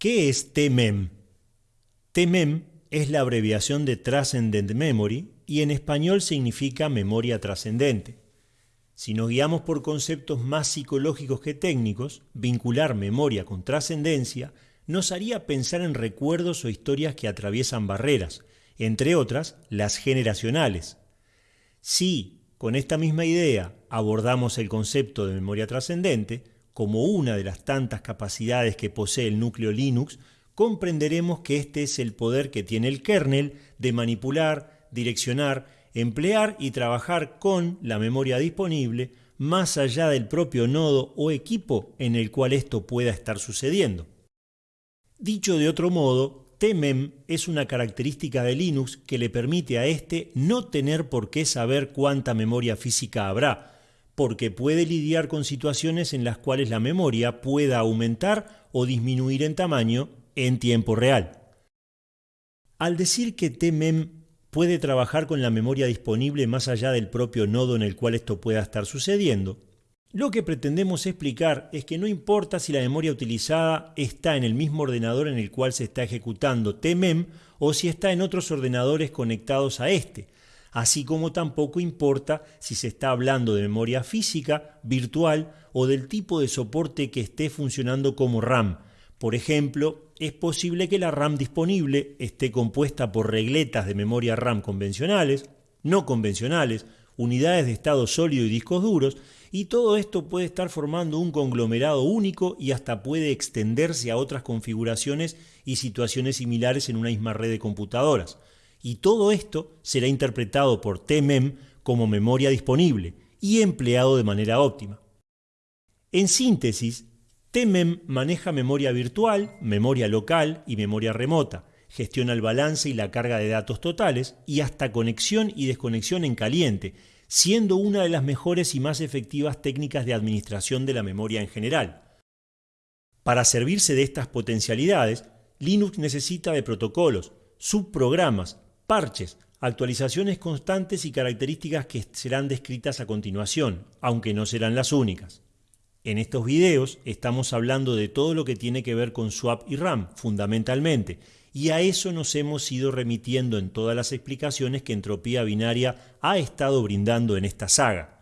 ¿Qué es TMEM? TMEM es la abreviación de Transcendent Memory y en español significa memoria trascendente. Si nos guiamos por conceptos más psicológicos que técnicos, vincular memoria con trascendencia nos haría pensar en recuerdos o historias que atraviesan barreras, entre otras las generacionales. Si, con esta misma idea, abordamos el concepto de memoria trascendente, como una de las tantas capacidades que posee el núcleo Linux, comprenderemos que este es el poder que tiene el kernel de manipular, direccionar, emplear y trabajar con la memoria disponible más allá del propio nodo o equipo en el cual esto pueda estar sucediendo. Dicho de otro modo, TMEM es una característica de Linux que le permite a este no tener por qué saber cuánta memoria física habrá, porque puede lidiar con situaciones en las cuales la memoria pueda aumentar o disminuir en tamaño en tiempo real. Al decir que TMEM puede trabajar con la memoria disponible más allá del propio nodo en el cual esto pueda estar sucediendo, lo que pretendemos explicar es que no importa si la memoria utilizada está en el mismo ordenador en el cual se está ejecutando TMEM o si está en otros ordenadores conectados a este, así como tampoco importa si se está hablando de memoria física, virtual o del tipo de soporte que esté funcionando como RAM, por ejemplo, es posible que la RAM disponible esté compuesta por regletas de memoria RAM convencionales, no convencionales, unidades de estado sólido y discos duros, y todo esto puede estar formando un conglomerado único y hasta puede extenderse a otras configuraciones y situaciones similares en una misma red de computadoras. Y todo esto será interpretado por TMEM como memoria disponible y empleado de manera óptima. En síntesis, TMEM maneja memoria virtual, memoria local y memoria remota, gestiona el balance y la carga de datos totales y hasta conexión y desconexión en caliente, siendo una de las mejores y más efectivas técnicas de administración de la memoria en general. Para servirse de estas potencialidades, Linux necesita de protocolos, subprogramas, parches, actualizaciones constantes y características que serán descritas a continuación, aunque no serán las únicas. En estos videos estamos hablando de todo lo que tiene que ver con swap y RAM, fundamentalmente, y a eso nos hemos ido remitiendo en todas las explicaciones que Entropía Binaria ha estado brindando en esta saga.